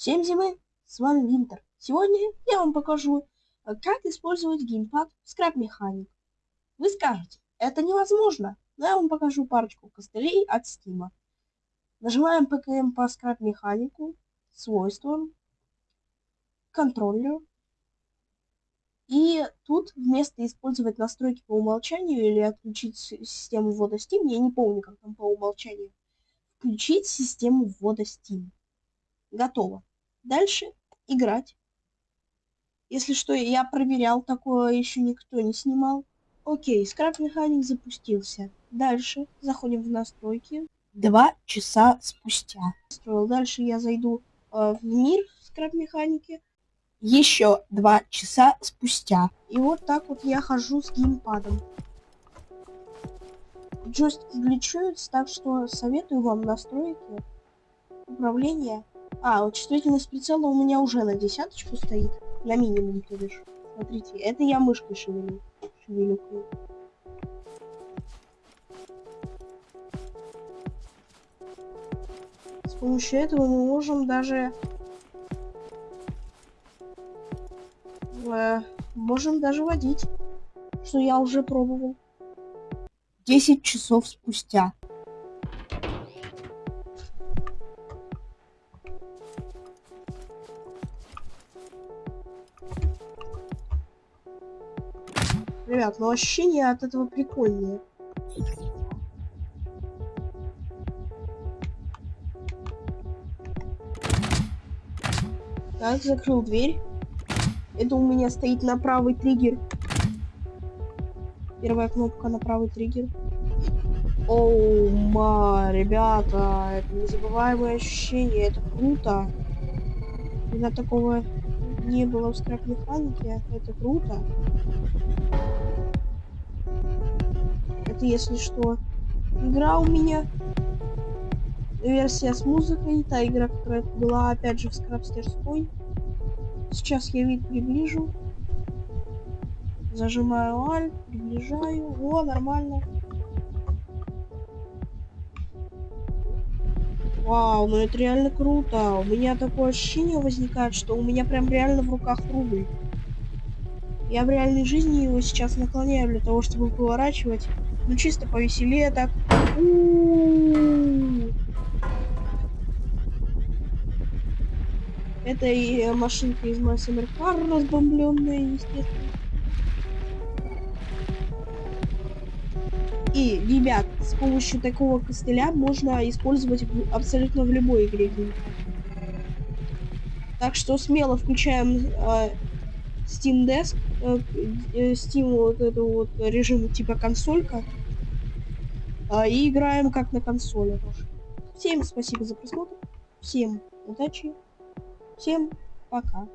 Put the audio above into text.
Всем зимы, с вами Винтер. Сегодня я вам покажу, э, как использовать геймпад в Scrap Mechanic. Вы скажете, это невозможно, но я вам покажу парочку костылей от Steam. Нажимаем ПКМ по Scrap Mechanic, свойствам, контроллер. И тут вместо использовать настройки по умолчанию или отключить систему ввода Steam, я не помню, как там по умолчанию, включить систему ввода Steam. Готово. Дальше играть. Если что, я проверял, такое еще никто не снимал. Окей, скраб механик запустился. Дальше заходим в настройки. Два часа спустя. Дальше я зайду э, в мир скраб механики. Еще два часа спустя. И вот так вот я хожу с геймпадом. Джойстики гличуются, так что советую вам настройки управления а, вот чувствительность прицела у меня уже на десяточку стоит. На минимум, то бишь. Смотрите, это я мышкой шевелю. Шевелю. С помощью этого мы можем даже... Э, можем даже водить. Что я уже пробовал. 10 часов спустя. Ребят, но ощущение от этого прикольнее. Так, закрыл дверь. Это у меня стоит на правый триггер. Первая кнопка на правый триггер. Оу, ма, ребята, это незабываемое ощущение, это круто. Когда такого не было в скрап механике, это круто. Это, если что. Игра у меня версия с музыкой, та игра, которая была опять же в скрабстерской. Сейчас я вид приближу. Зажимаю Alt, приближаю. О, нормально. Вау, ну это реально круто. У меня такое ощущение возникает, что у меня прям реально в руках рубль. Я в реальной жизни его сейчас наклоняю для того, чтобы поворачивать. Ну чисто повеселее так. У -у -у. Это и машинка из Massimo Car разбомбленная, естественно. И, ребят, с помощью такого костыля можно использовать в, абсолютно в любой игре. Так что смело включаем э, Steam Desk, э, э, Steam вот эту вот режим типа консолька. А, и играем как на консоли тоже. Всем спасибо за просмотр. Всем удачи. Всем пока.